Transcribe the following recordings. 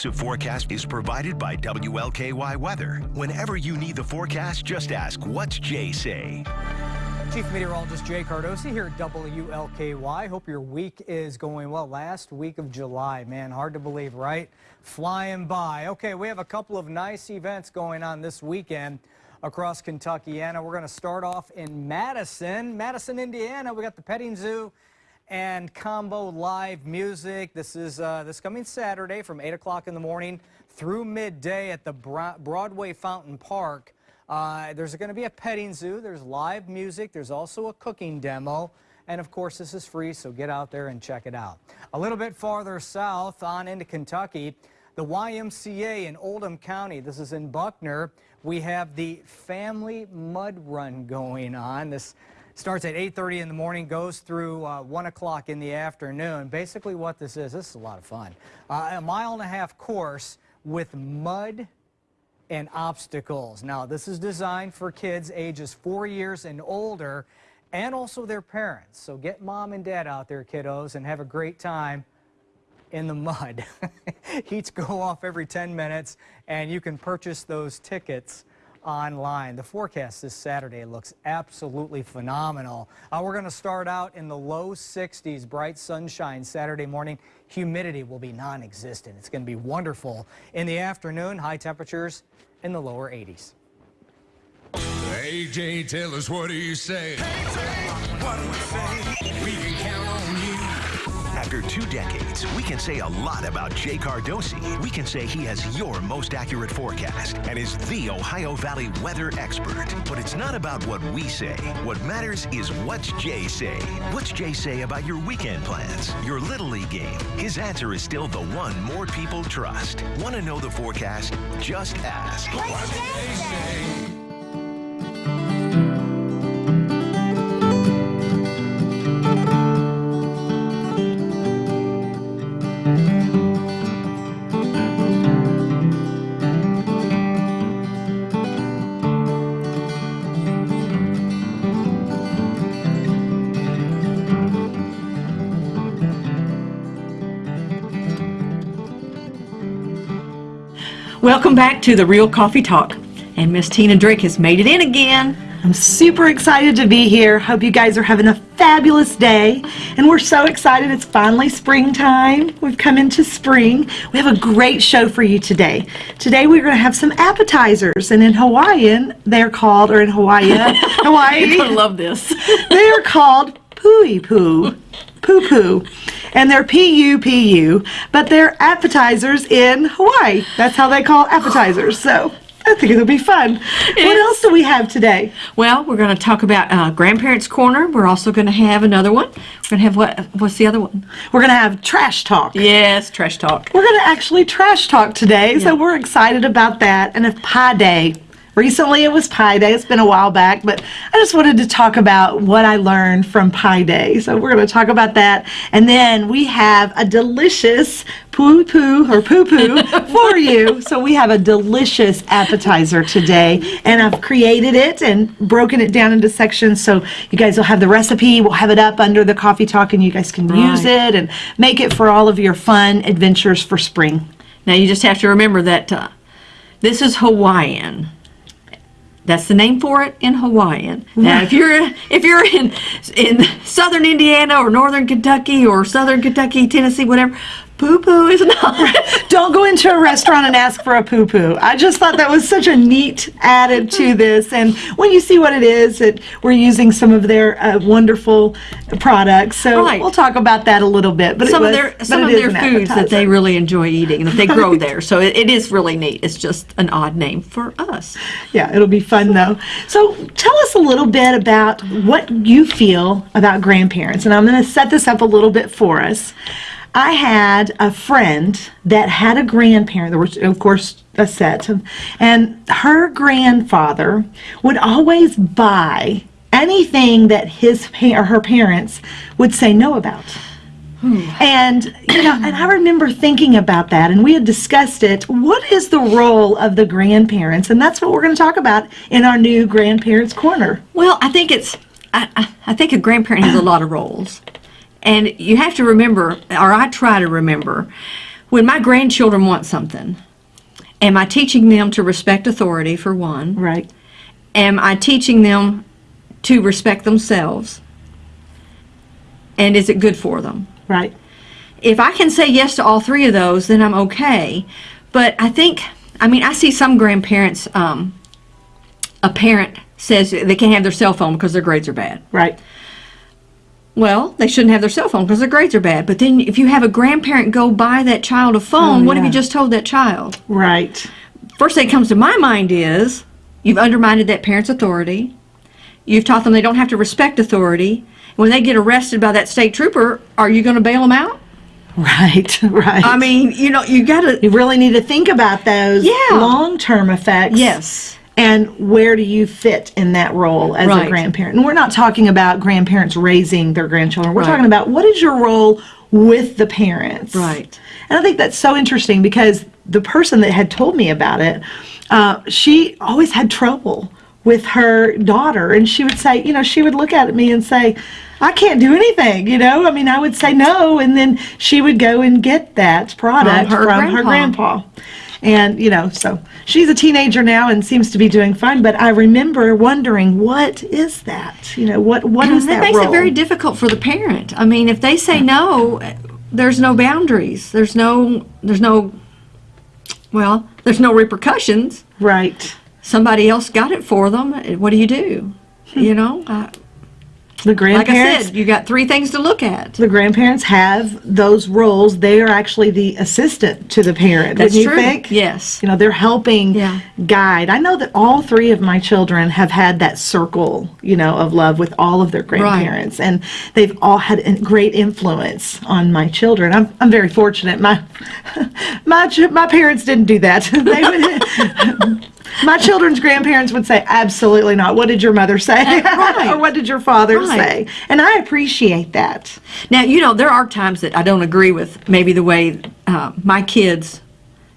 exclusive forecast is provided by WLKY Weather. Whenever you need the forecast, just ask, what's Jay say? Chief Meteorologist Jay Cardosi here at WLKY. Hope your week is going well. Last week of July, man, hard to believe, right? Flying by. Okay, we have a couple of nice events going on this weekend across Kentucky. Anna, we're going to start off in Madison, Madison, Indiana. We got the petting zoo and combo live music. This is uh, this coming Saturday from 8 o'clock in the morning through midday at the Broadway Fountain Park. Uh, there's going to be a petting zoo. There's live music. There's also a cooking demo. And of course, this is free, so get out there and check it out. A little bit farther south on into Kentucky, the YMCA in Oldham County. This is in Buckner. We have the Family Mud Run going on. This starts at 8.30 in the morning, goes through uh, 1 o'clock in the afternoon. Basically what this is, this is a lot of fun. Uh, a mile and a half course with mud and obstacles. Now, this is designed for kids ages four years and older and also their parents. So get mom and dad out there, kiddos, and have a great time in the mud. Heats go off every 10 minutes, and you can purchase those tickets online. The forecast this Saturday looks absolutely phenomenal. Uh, we're going to start out in the low 60s, bright sunshine Saturday morning. Humidity will be non-existent. It's going to be wonderful. In the afternoon, high temperatures in the lower 80s. AJ, tell us what do you say? what do we say? After two decades, we can say a lot about Jay Cardosi. We can say he has your most accurate forecast and is the Ohio Valley weather expert. But it's not about what we say. What matters is what's Jay say. What's Jay say about your weekend plans, your Little League game? His answer is still the one more people trust. Want to know the forecast? Just ask. What's Jay say? Welcome back to the Real Coffee Talk. And Miss Tina Drake has made it in again. I'm super excited to be here. Hope you guys are having a fabulous day. And we're so excited. It's finally springtime. We've come into spring. We have a great show for you today. Today we're going to have some appetizers. And in Hawaiian, they're called, or in Hawaii, Hawaii. You're going to love this. they're called pui poo. Poo poo and they're P-U-P-U, but they're appetizers in Hawaii. That's how they call appetizers. So I think it'll be fun. What else do we have today? Well, we're going to talk about uh, Grandparents Corner. We're also going to have another one. We're going to have what? What's the other one? We're going to have Trash Talk. Yes, Trash Talk. We're going to actually Trash Talk today, yeah. so we're excited about that. And a Pie Day. Recently it was Pi Day. It's been a while back, but I just wanted to talk about what I learned from Pi Day. So we're going to talk about that. And then we have a delicious poo poo or poo poo for you. So we have a delicious appetizer today. And I've created it and broken it down into sections. So you guys will have the recipe. We'll have it up under the coffee talk and you guys can right. use it and make it for all of your fun adventures for spring. Now you just have to remember that uh, this is Hawaiian. That's the name for it in Hawaiian. Now, if you're if you're in in southern Indiana or northern Kentucky or southern Kentucky, Tennessee, whatever, poo-poo is not. Don't go into a restaurant and ask for a poo-poo. I just thought that was such a neat added to this. And when you see what it is, it, we're using some of their uh, wonderful products. So right. we'll talk about that a little bit. But some was, of their some of their foods that they really enjoy eating that they grow there. So it, it is really neat. It's just an odd name for us. Yeah, it'll be fun though. So tell us a little bit about what you feel about grandparents. And I'm going to set this up a little bit for us. I had a friend that had a grandparent, there was, of course, a set, and her grandfather would always buy anything that his or her parents would say no about. Hmm. And you know, and I remember thinking about that, and we had discussed it. What is the role of the grandparents? And that's what we're going to talk about in our new grandparents corner. Well, I think it's I, I think a grandparent has a lot of roles. And you have to remember, or I try to remember, when my grandchildren want something, am I teaching them to respect authority for one? Right. Am I teaching them to respect themselves? And is it good for them? Right. If I can say yes to all three of those, then I'm okay. But I think, I mean, I see some grandparents, um, a parent says they can't have their cell phone because their grades are bad. Right. Well, they shouldn't have their cell phone because their grades are bad. But then if you have a grandparent go buy that child a phone, Oh, what have you just told that child? Right. First thing that comes to my mind is you've undermined that parent's authority. You've taught them they don't have to respect authority. When they get arrested by that state trooper, are you going to bail them out? Right. Right. I mean, you know, you got to. you really need to think about those Yeah. long-term effects. Yes. And where do you fit in that role as Right. a grandparent? And we're not talking about grandparents raising their grandchildren. We're Right. talking about what is your role with the parents? Right. And I think that's so interesting because the person that had told me about it, uh, she always had trouble with her daughter. And she would say, you know, she would look at me and say, I can't do anything, you know? I mean, I would say no, and then she would go and get that product her from her grandpa. And, you know, so she's a teenager now and seems to be doing fine. But I remember wondering, what is that? You know, what what is that that makes role? it very difficult for the parent. I mean, if they say no, there's no boundaries. There's no. There's no. Well, there's no repercussions. right. Somebody else got it for them. What do you do? You know, uh, The grandparents like. I said, you got three things to look at. the grandparents have those roles. They are actually the assistant to the parent. That's wouldn't true. you think? Yes. You know, they're helping Yeah. guide. I know that all three of my children have had that circle, you know, of love with all of their grandparents, and they've all had a great influence on my children. I'm, I'm very fortunate. My my my parents didn't do that. they would. My children's grandparents would say, absolutely not. What did your mother say? right. or what did your father Right. Say? And I appreciate that. Now, you know, there are times that I don't agree with maybe the way uh, my kids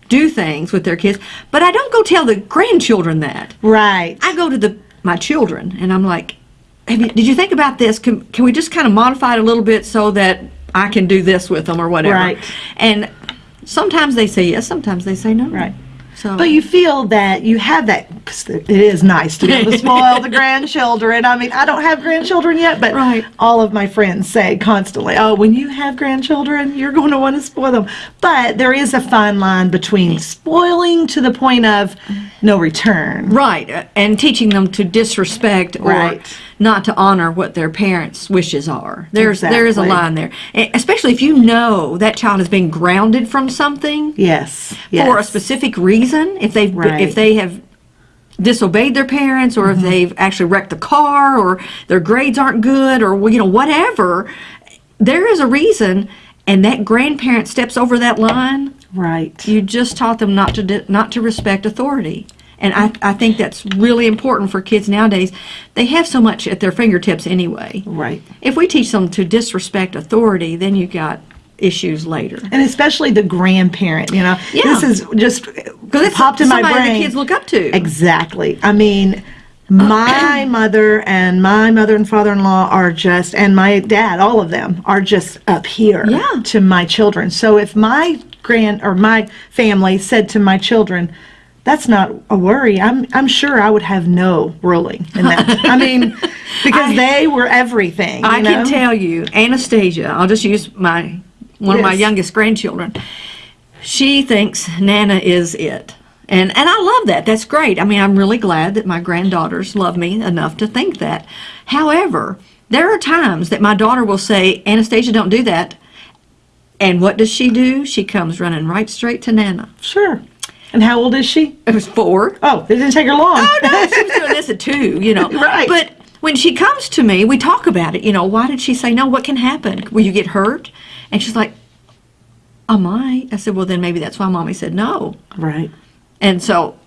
do things with their kids, but I don't go tell the grandchildren that. Right. I go to the my children and I'm like, Have you, did you think about this? Can, can we just kind of modify it a little bit so that I can do this with them or whatever? Right. And sometimes they say yes, sometimes they say no. Right. So, But you feel that you have that. It is nice to be able to spoil the grandchildren. I mean, I don't have grandchildren yet, but Right. all of my friends say constantly, "Oh, when you have grandchildren, you're going to want to spoil them." But there is a fine line between spoiling to the point of no return. right, uh, and teaching them to disrespect or Right. Not to honor what their parents' wishes are. There's there is a line there, especially if you know that child has been grounded from something Yes. for a specific reason. If they Right. if they have disobeyed their parents or if mm-hmm. they've actually wrecked the car or their grades aren't good or you know whatever there is a reason and that grandparent steps over that line Right. you just taught them not to not to respect authority and I, I think that's really important for kids nowadays they have so much at their fingertips anyway Right. if we teach them to disrespect authority then you got issues later And especially the grandparent, you know. Yeah. This is just popped in my brain. the kids look up to Exactly. I mean, my mother and my mother and father-in-law are just, and my dad, all of them are just up here Yeah. to my children. So if my grand or my family said to my children, "That's not a worry," I'm I'm sure I would have no ruling in that. I mean, because they were everything. I you can tell you, Anastasia, I'll just use my one of my youngest grandchildren. She thinks Nana is it. And and I love that. That's great. I mean, I'm really glad that my granddaughters love me enough to think that. However, there are times that my daughter will say, "Anastasia, don't do that." And what does she do? She comes running right straight to Nana. Sure. And how old is she? It was four. Oh, it didn't take her long. Oh no, she was doing this at two, you know. Right. But when she comes to me, we talk about it. You know, why did she say no? What can happen? Will you get hurt? And she's like, I might. I said, well, then maybe that's why mommy said no. right. And so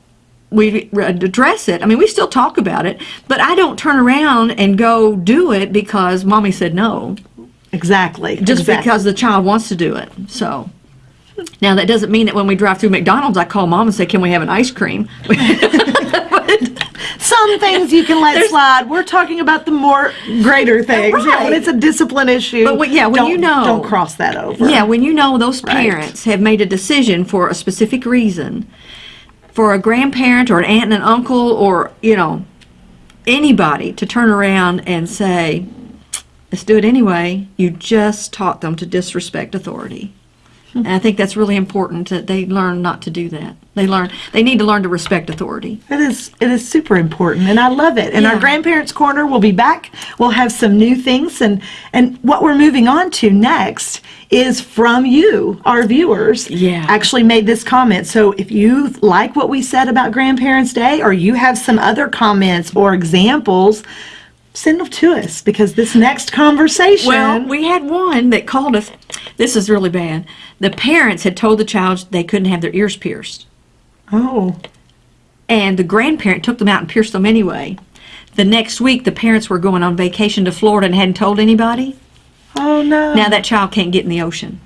we address it. I mean, we still talk about it, but I don't turn around and go do it because mommy said no, Exactly. just exactly. because the child wants to do it. So. Now that doesn't mean that when we drive through McDonald's, I call mom and say, "Can we have an ice cream?" some things you can let slide. We're talking about the more greater things. Yeah, when it's a discipline issue. But when- yeah, when you know- don't cross that over. Yeah, when you know those Right. parents have made a decision for a specific reason, for a grandparent or an aunt and an uncle or, you know, anybody to turn around and say, let's do it anyway, you just taught them to disrespect authority. And I think that's really important that they learn not to do that. They learn they need to learn to respect authority. It is it is super important and I love it. And our grandparents corner will be back. We'll have some new things and and what we're moving on to next is from you, our viewers. Yeah. Actually made this comment. So if you like what we said about Grandparents Day or you have some other comments or examples, send them to us because this next conversation Well, we had one that called us. This is really bad. The parents had told the child they couldn't have their ears pierced. Oh. and the grandparent took them out and pierced them anyway. The next week, the parents were going on vacation to Florida and hadn't told anybody. Oh no. Now that child can't get in the ocean.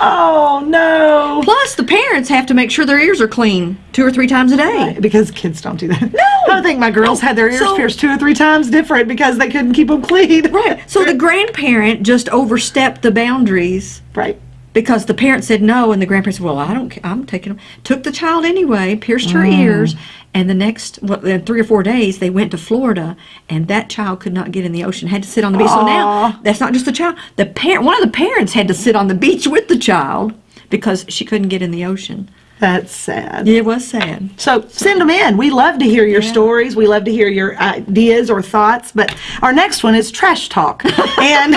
Oh no. Plus, the parents have to make sure their ears are clean two or three times a day. Because kids don't do that. No. I think my girls had their ears So- pierced two or three times different because they couldn't keep them clean. Right. So the grandparent just overstepped the boundaries Right. Because the parent said no, and the grandparent said, "Well, i don't i'm taking them." Took the child anyway, pierced her Mm. ears, and the next in three or four days they went to Florida, and that child could not get in the ocean. Had to sit on the beach. So now that's not just the child. The parent, one of the parents, had to sit on the beach with the child because she couldn't get in the ocean. That's sad. It was sad. So send them in. We love to hear your stories. We love to hear your ideas or thoughts. But our next one is Trash Talk. and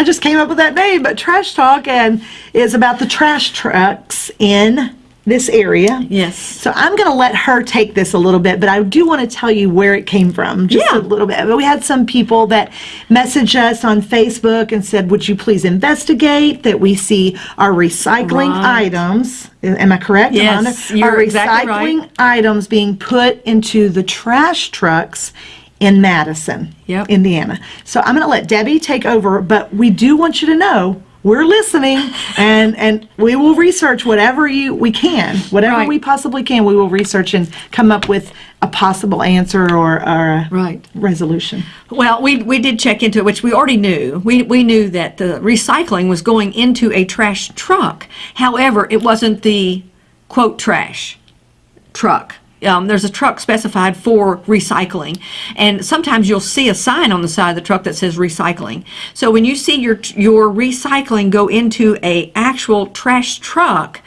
I just came up with that name, but Trash Talk and is about the trash trucks in this area. Yes. So I'm going to let her take this a little bit, but I do want to tell you where it came from, just Yeah. a little bit. But we had some people that messaged us on Facebook and said, "Would you please investigate that we see our recycling Right. items? Am I correct? Yes, Amanda? you're our exactly recycling right. items being put into the trash trucks." In Madison, Yep. Indiana. So I'm going to let Debbie take over, but we do want you to know we're listening, and and we will research whatever you we can, whatever Right. we possibly can. We will research and come up with a possible answer or, or a Right. resolution. Well, we, we did check into it, which we already knew. We, we knew that the recycling was going into a trash truck. However, it wasn't the quote trash truck. Um, there's a truck specified for recycling, and sometimes you'll see a sign on the side of the truck that says recycling. So when you see your your recycling go into a actual trash truck,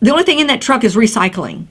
the only thing in that truck is recycling.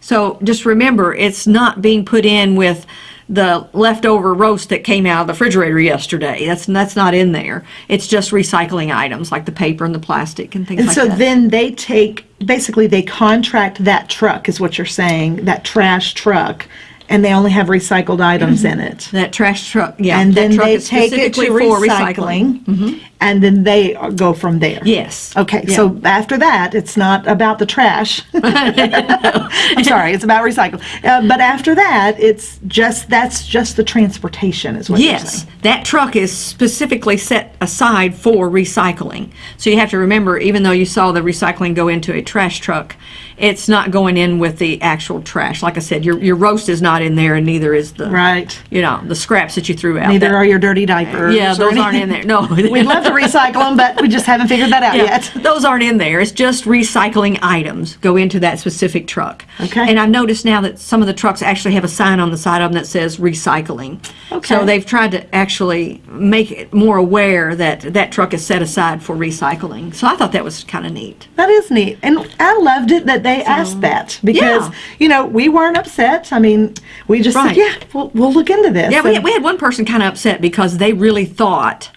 So just remember, it's not being put in with the leftover roast that came out of the refrigerator yesterday. That's that's not in there. It's just recycling items like the paper and the plastic and things And like so that. then they take basically they contract that truck is what you're saying, that trash truck, and they only have recycled items in it. that trash truck, yeah, and then they take it to recycling, and then they go from there. Yes. Okay, Yeah. so after that, it's not about the trash. I'm sorry, it's about recycling. Uh, but after that, it's just that's just the transportation, is what you're saying. Yes, that truck is specifically set aside for recycling. So you have to remember, even though you saw the recycling go into a trash truck, it's not going in with the actual trash. Like I said, your your roast is not in there, and neither is the Right. You know, the scraps that you threw out. Neither That- are your dirty diapers. Yeah, those aren't in there. No. We'd love to recycle them, but we just haven't figured that out Yeah, yet. those aren't in there. It's just recycling items go into that specific truck. Okay. And I've noticed now that some of the trucks actually have a sign on the side of them that says recycling. Okay. So they've tried to actually make it more aware that that truck is set aside for recycling. So I thought that was kind of neat. That is neat. And I loved it that they asked that because, Yeah. you know, we weren't upset. I mean, we just Right. said, yeah, we'll, we'll look into this. Yeah, we had, we had one person kind of upset because they really thought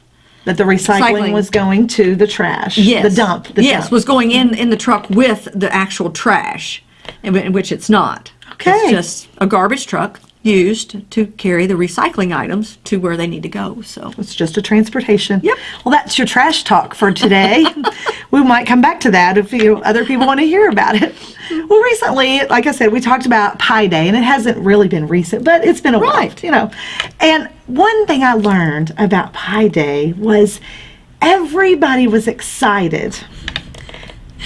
that the recycling, Recycling. was going to the trash, yes, the dump. The yes, dump. was going in in the truck with the actual trash, in in which it's not. Okay. It's just a garbage truck used to carry the recycling items to where they need to go. So It's just a transportation. Yep. Well, that's your trash talk for today. we might come back to that if you other people want to hear about it. Well, recently, like I said, we talked about Pi Day, and it hasn't really been recent, but it's been a while, you know. And one thing I learned about Pi Day was everybody was excited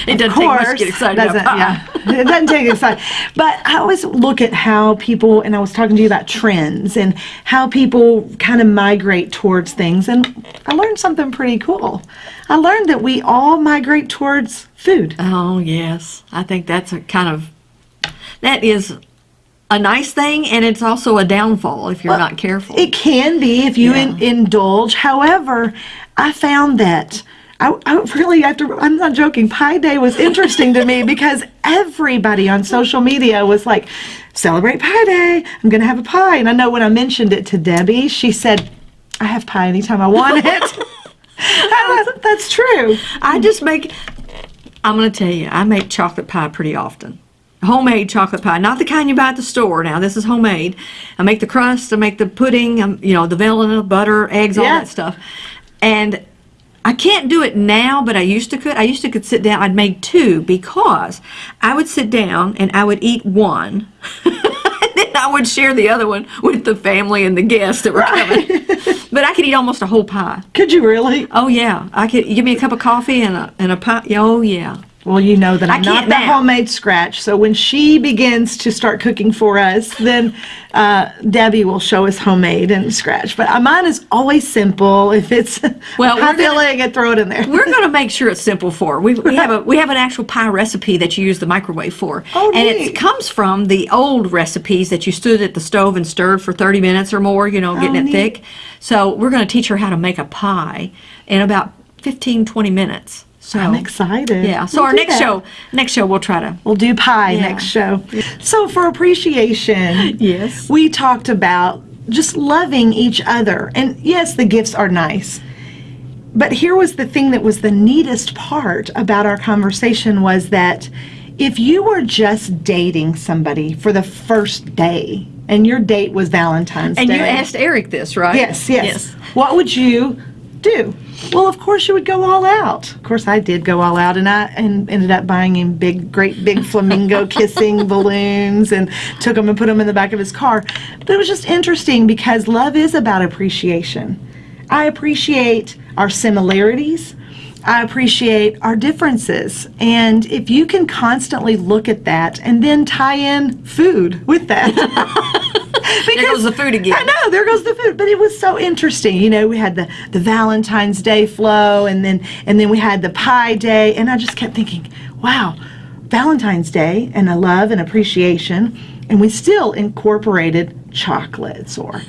It doesn't of take much to get excited doesn't-. Yeah, it doesn't take excited. But I always look at how people, and I was talking to you about trends and how people kind of migrate towards things. And I learned something pretty cool. I learned that we all migrate towards food. Oh, yes. I think that's a kind of, that is a nice thing, and it's also a downfall if you're not careful. It can be if you Yeah. in, indulge. However, I found that I, I really have to. I'm not joking. Pi Day was interesting to me because everybody on social media was like, "Celebrate Pi Day! I'm going to have a pie." And I know when I mentioned it to Debbie, she said, "I have pie anytime I want it." That- that's true. I just make, I'm going to tell you, I make chocolate pie pretty often. Homemade chocolate pie, not the kind you buy at the store. Now, this is homemade. I make the crust, I make the pudding, um, you know, the vanilla, butter, eggs, all that stuff. And I can't do it now, but I used to could. I used to could sit down. I'd make two because I would sit down and I would eat one, and then I would share the other one with the family and the guests that were coming. but I could eat almost a whole pie. Could you really? Oh yeah, I could give me a cup of coffee and a and a pie. Oh yeah. Well, you know that I'm not the homemade scratch. So when she begins to start cooking for us, then uh, Debbie will show us homemade and scratch. But uh, mine is always simple. If it's Well, high filling, and throw it in there. We're going to make sure it's simple for we. We have a we have an actual pie recipe that you use the microwave for, Oh, and neat. it comes from the old recipes that you stood at the stove and stirred for 30 minutes or more. You know, getting Oh, it neat. thick. So we're going to teach her how to make a pie in about 15 20 minutes. So I'm excited. Yeah. So We'll our next that. show next show we'll try to. We'll do pie Yeah. next show. So for appreciation, Yes. we talked about just loving each other. And yes, the gifts are nice. But here was the thing that was the neatest part about our conversation was that if you were just dating somebody for the first day and your date was Valentine's And Day. And you asked Eric this, right? Yes, Yes, yes, What would you do? Well, of course you would go all out. Of course I did go all out and I and ended up buying him big great big flamingo kissing balloons and took them and put them in the back of his car. But it was just interesting because love is about appreciation. I appreciate our similarities. I appreciate our differences. And if you can constantly look at that and then tie in food with that. because There goes the food again. I know, there goes the food. But it was so interesting. You know, we had the, the Valentine's Day flow and then and then we had the pie day and I just kept thinking, wow, Valentine's Day and a love and appreciation and we still incorporated chocolates or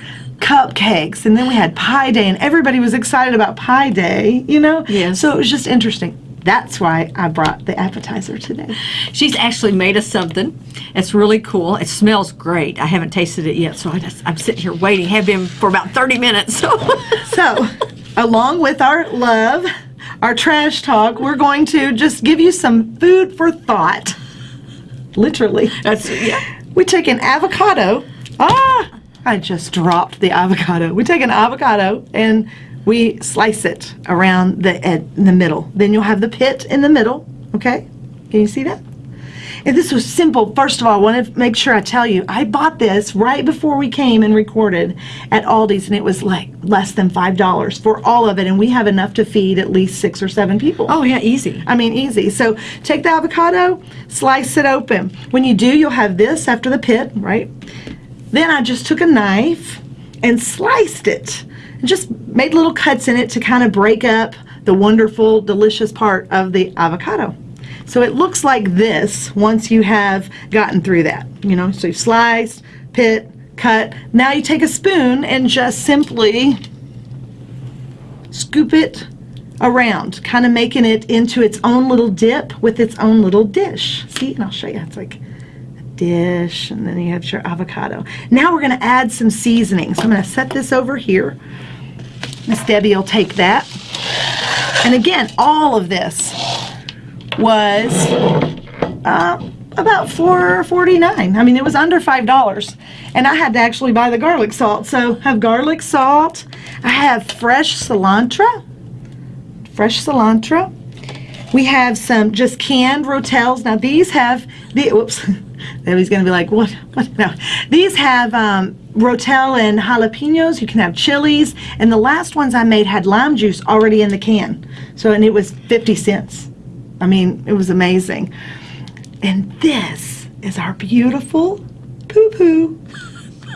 cupcakes and then we had pie day and everybody was excited about pie day, you know? Yes. So it was just interesting. That's why I brought the appetizer today. She's actually made us something. It's really cool. It smells great. I haven't tasted it yet, so I just I'm sitting here waiting. Have been for about 30 minutes. So, along with our love, our trash talk, we're going to just give you some food for thought. Literally. That's yeah. We take an avocado. Ah, I just dropped the avocado. We take an avocado and we slice it around the ed- in the middle. Then you'll have the pit in the middle. Okay, can you see that? And this was simple. First of all, I want to make sure I tell you, I bought this right before we came and recorded at Aldi's, and it was like less than five dollars for all of it, and we have enough to feed at least six or seven people. Oh yeah, easy. I mean, easy. So take the avocado, slice it open. When you do, you'll have this after the pit, right? Then I just took a knife and sliced it. And just made little cuts in it to kind of break up the wonderful, delicious part of the avocado. So it looks like this once you have gotten through that. You know, so you slice, pit, cut. Now you take a spoon and just simply scoop it around, kind of making it into its own little dip with its own little dish. See, and I'll show you. It's like dish, and then you have your avocado. Now we're going to add some seasoning. So I'm going to set this over here. Miss Debbie will take that. And again, all of this was uh, about four forty-nine. I mean, it was under five dollars, and I had to actually buy the garlic salt. So I have garlic salt. I have fresh cilantro. Fresh cilantro. We have some just canned rotels. Now these have the whoops. Debbie's gonna be like, what? What? No, these have um, rotel and jalapenos. You can have chilies, and the last ones I made had lime juice already in the can. So and it was fifty cents. I mean, it was amazing. And this is our beautiful poo poo.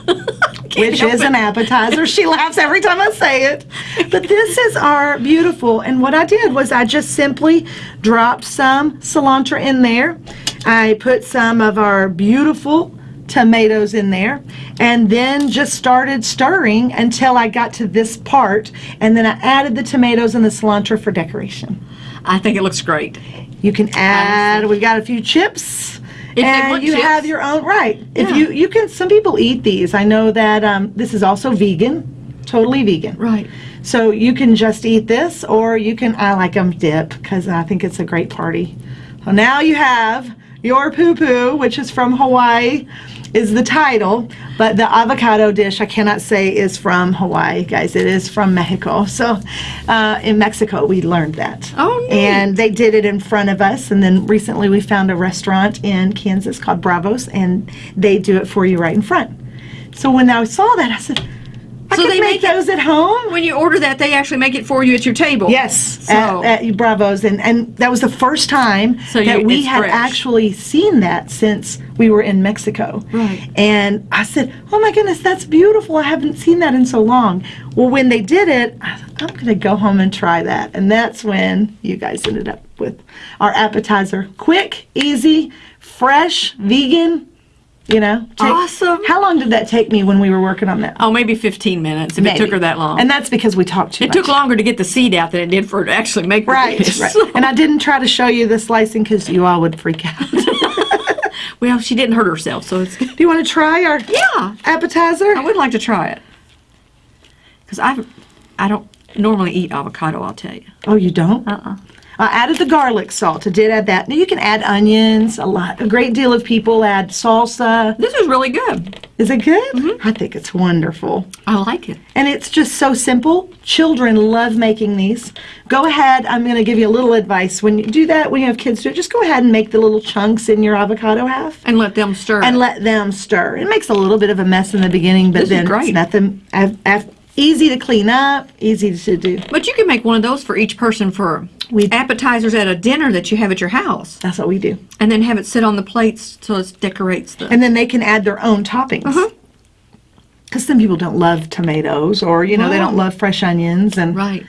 Which is an appetizer. She laughs every time I say it. But this is our beautiful. And what I did was I just simply dropped some cilantro in there. I put some of our beautiful tomatoes in there and then just started stirring until I got to this part. And then I added the tomatoes and the cilantro for decoration. I think it looks great. You can add, we've got a few chips. they and you chips. have your own, right. If Yeah. you, you can, some people eat these. I know that um, this is also vegan, totally vegan. Right. So you can just eat this, or you can, I like them dip, because I think it's a great party. So now you have your poo poo, which is from Hawaii, is the title, but the avocado dish I cannot say is from Hawaii, guys. It is from Mexico. So uh, in Mexico, we learned that. Oh, neat. And they did it in front of us, and then recently we found a restaurant in Kansas called Bravos, and they do it for you right in front. So when I saw that, I said, I So they make make it- those at home. When you order that, they actually make it for you at your table. Yes, So, at, at Bravos, and, and that was the first time So that you- we had fresh. actually seen that since we were in Mexico. Right. And I said, "Oh my goodness, that's beautiful! I haven't seen that in so long." Well, when they did it, I thought, I'm going to go home and try that, and that's when you guys ended up with our appetizer. Quick, easy, fresh, vegan. You know, Take- Awesome. How long did that take me when we were working on that? oh, maybe 15 minutes if it took her that long. And that's because we talked too it much. took longer to get the seed out than it did for her to actually make the Right, dish. right. So- And I didn't try to show you the slicing because you all would freak out. Well, she didn't hurt herself, so it's good. you want to try our Yeah, appetizer? I would like to try it. Because I, I don't normally eat avocado. I'll tell you. Oh, you don't? Uh-uh. I added the garlic salt. I did add that. Now you can add onions. A lot, a great deal of people add salsa. This is really good. Is it good? Mm-hmm. I think it's wonderful. I like it. And it's just so simple. Children love making these. Go ahead. I'm going to give you a little advice. When you do that, when you have kids do it, just go ahead and make the little chunks in your avocado half. And let them stir. and let them stir. It makes a little bit of a mess in the beginning, but This is then it's nothing. Af, af, easy to clean up, easy to do. But you can make one of those for each person for We- appetizers at a dinner that you have at your house, That's what we do. and then have it sit on the plates so it decorates the. And then they can add their own toppings. Uh-huh. Because some people don't love tomatoes, or you know they don't love fresh onions, and right.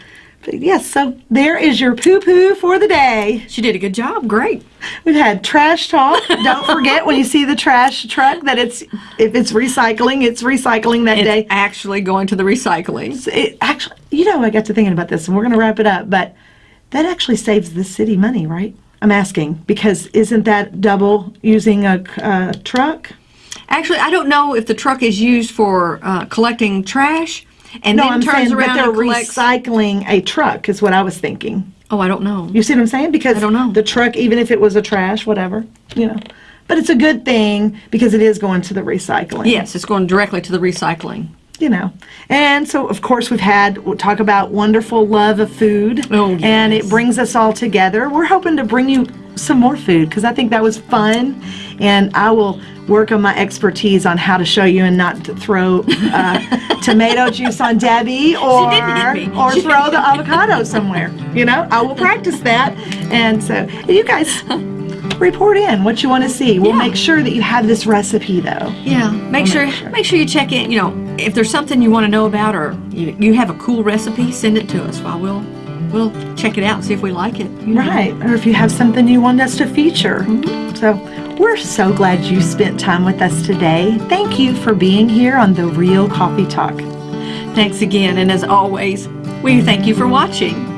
yes. So there is your poo poo for the day. She did a good job. Great. We've had trash talk. don't forget when you see the trash truck that it's if it's recycling, it's recycling that It's day. actually going to the recycling. it actually, you know, I got to thinking about this, and we're going to wrap it up. But that actually saves the city money, right? I'm asking because isn't that double using a, truck? Actually, I don't know if the truck is used for uh, collecting trash and No, then I'm turns saying, but around they're recycling a truck is what I was thinking. oh, I don't know. You see what I'm saying? Because I don't know. the truck, even if it was a trash, whatever, you know. But it's a good thing because it is going to the recycling. Yes, it's going directly to the recycling. You know. And so, of course, we've had we'll talk about wonderful love of food, Oh, and it brings us all together. We're hoping to bring you some more food because I think that was fun, and I will work on my expertise on how to show you and not to throw uh, tomato juice on Debbie or didn't hit me. or throw the avocado somewhere. You know, I will practice that, and so you guys. Report in what you want to see. We'll Yeah. make sure that you have this recipe though. Yeah, make sure make sure you check in. You know, if there's something you want to know about or you, you have a cool recipe, send it to us. While we'll we'll check it out and see if we like it. you know. Right, or if you have something you want us to feature. Mm-hmm. So, we're so glad you spent time with us today. Thank you for being here on The Real Coffee Talk. Thanks again, and as always, we thank you for watching.